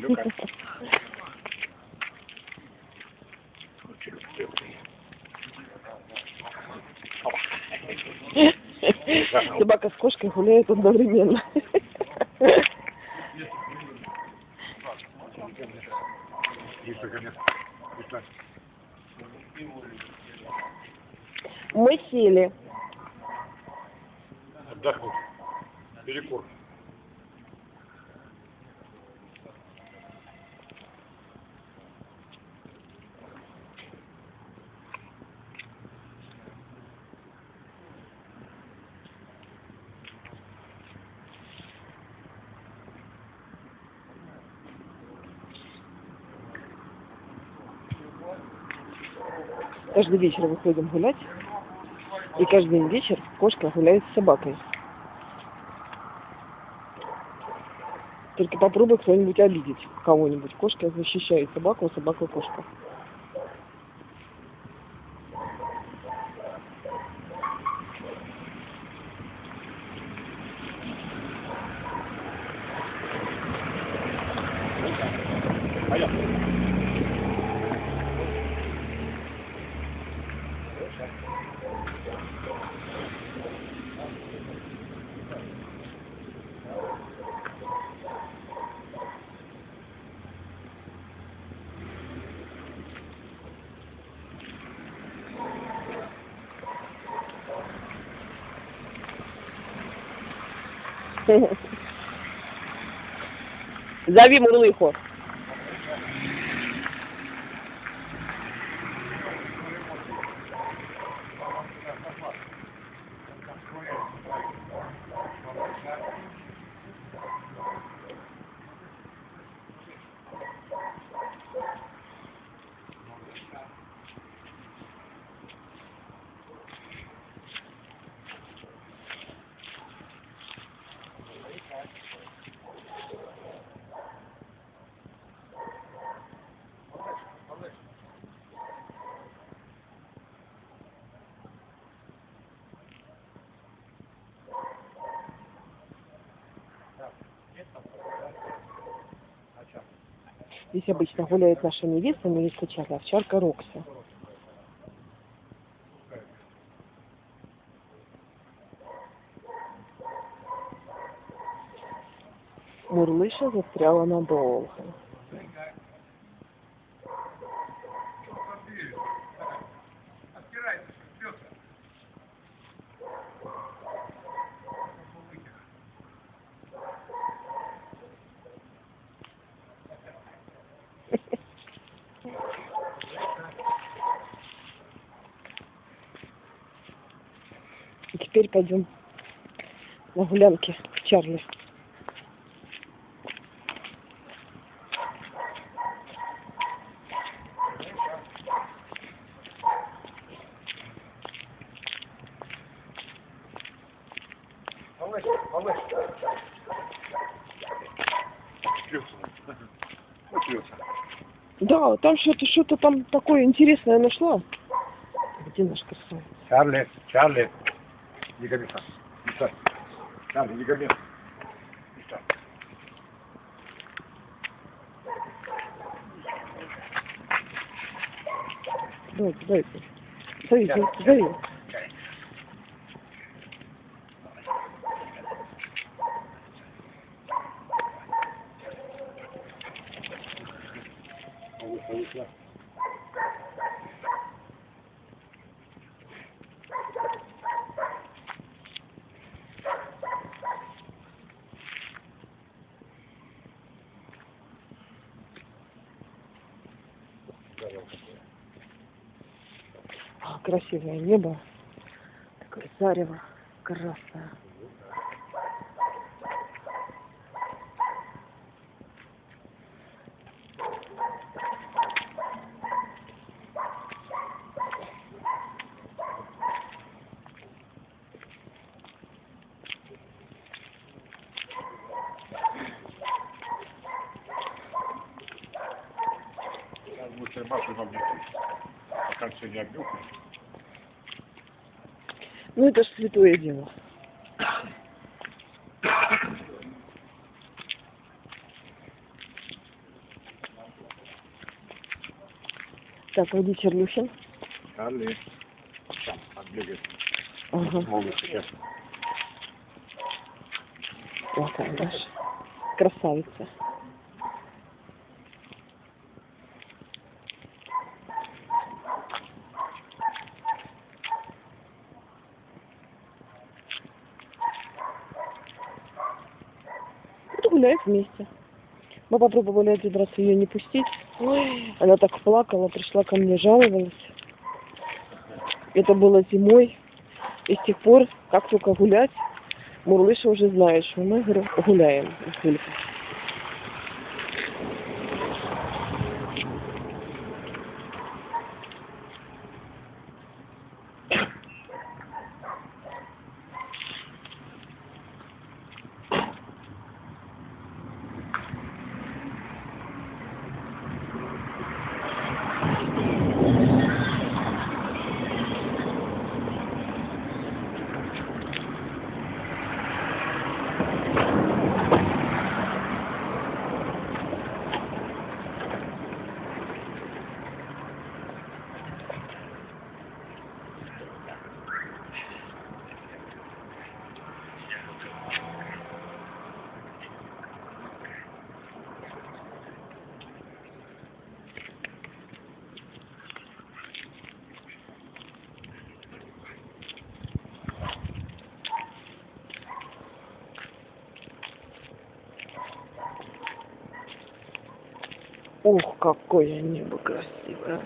Теплый. Собака с кошкой гуляют одновременно. Мы сели. Отдохнуть. Перекур. Каждый вечер выходим гулять. И каждый вечер кошка гуляет с собакой. Только попробуй кто-нибудь обидеть кого-нибудь. Кошка защищает собаку, а собака кошка. Пойдем. Зови Мурлыху. Здесь обычно гуляет наша невеста, невеста Чарли, овчарка Рокси. Мурлыша застряла надолго. И теперь пойдем на гулянки к Чарли. Да, там что-то что-то там такое интересное нашла. Где наш красавец? Чарли, Чарли. Не гони сам. Не стой. Чарли, не гони. Не стой. Дай, дай. Зови, зови, зови. Малыш, малыш, на. А, красивое небо. Такое зарево красное. Машу нам не Пока все не обнюхаешь. Ну это ж святое дело. Так, Вадим Чернюшин. Али. Отбегает. Ага. Могут сейчас. Вот она, Красавица. Вот гуляют вместе. Мы попробовали один раз ее не пустить. Она так плакала, пришла ко мне, жаловалась. Это было зимой. И с тех пор, как только гулять, Мурлыша уже знает, что мы говорю, гуляем с Юлькой. Ох, какое небо красивое.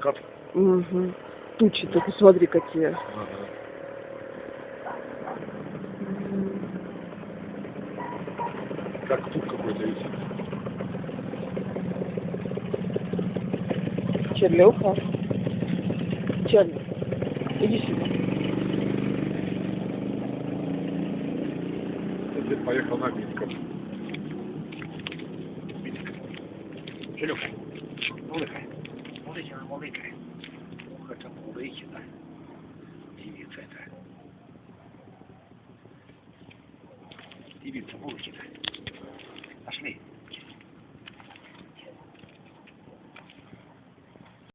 Как? Угу. Тучи, ты посмотри, какие. Ага. Как тут какой-то висит. Черлюха. Черли. Иди сюда. Дед поехал на Минском. Серега, мулыкай. Мулыкина, мулыкай. Ух, это мулыкина. Девица это. Девица мулыкина. Пошли.